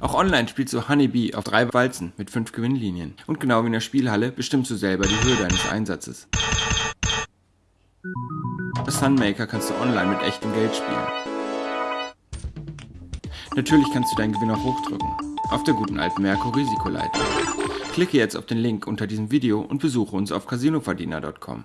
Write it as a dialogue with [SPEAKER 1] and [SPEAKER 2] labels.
[SPEAKER 1] Auch online spielst du Honeybee auf drei Walzen mit fünf Gewinnlinien. Und genau wie in der Spielhalle bestimmst du selber die Höhe deines Einsatzes. Das Sunmaker kannst du online mit echtem Geld spielen. Natürlich kannst du deinen Gewinn auch hochdrücken. Auf der guten alten Merkur Risikoleiter. Klicke jetzt auf den Link unter diesem Video und besuche uns auf casinoverdiener.com.